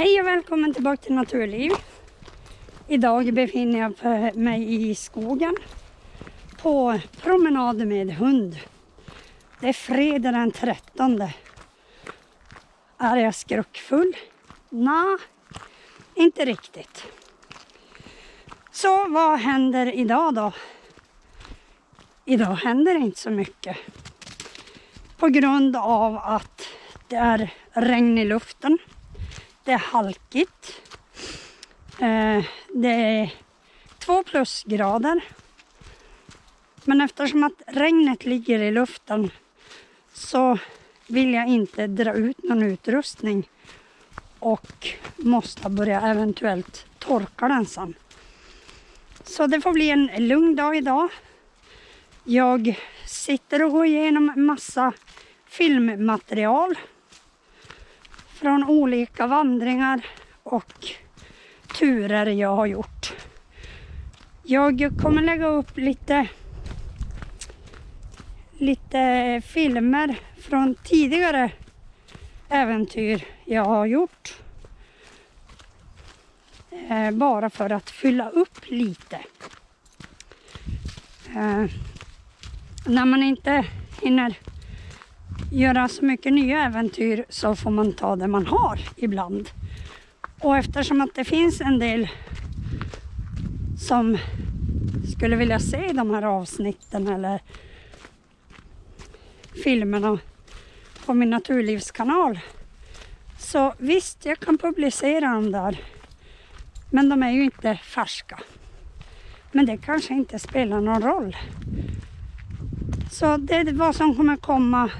Hej och välkommen tillbaka till Naturliv. Idag befinner jag mig i skogen på promenad med hund. Det är fredag den 13. Är jag skruckfull? Nej, inte riktigt. Så vad händer idag då? Idag händer inte så mycket. På grund av att det är regn i luften. Det är halkigt. Eh, det är två plusgrader. Men eftersom att regnet ligger i luften så vill jag inte dra ut någon utrustning och måste börja eventuellt torka den sen. Så det får bli en lugn dag idag. Jag sitter och går igenom massa filmmaterial från olika vandringar och turer jag har gjort. Jag kommer lägga upp lite, lite filmer från tidigare äventyr jag har gjort. Eh, bara för att fylla upp lite. Eh, när man inte hinner göra så mycket nya äventyr så får man ta det man har ibland. Och eftersom att det finns en del som skulle vilja se de här avsnitten eller filmerna på min naturlivskanal. Så visst, jag kan publicera dem där. Men de är ju inte färska. Men det kanske inte spelar någon roll. Så det är vad som kommer komma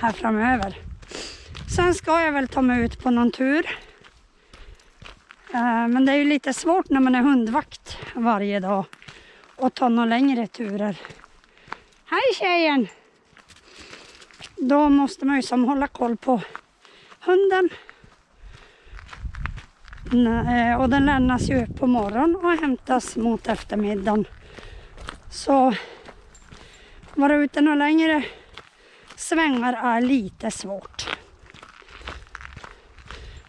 här framöver. Sen ska jag väl ta mig ut på någon tur. Eh, men det är ju lite svårt när man är hundvakt varje dag och ta några längre turer. Hej tjejen! Då måste man ju som hålla koll på hunden. Eh, och den lämnas ju på morgonen och hämtas mot eftermiddagen. Så vara ute några längre svängar är lite svårt.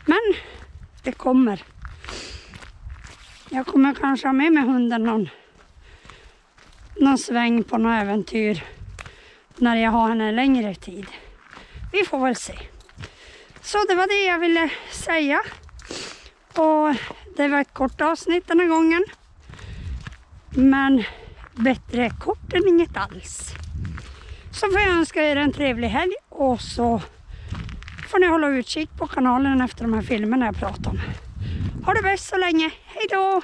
Men det kommer. Jag kommer kanske ha med mig hunden någon, någon sväng på något äventyr när jag har henne längre tid. Vi får väl se. Så det var det jag ville säga. Och det var ett kort avsnitt den här gången. Men bättre kort än inget alls. Så får jag önska er en trevlig helg och så får ni hålla utkik på kanalen efter de här filmerna jag pratar om. Ha det bäst så länge. Hej då!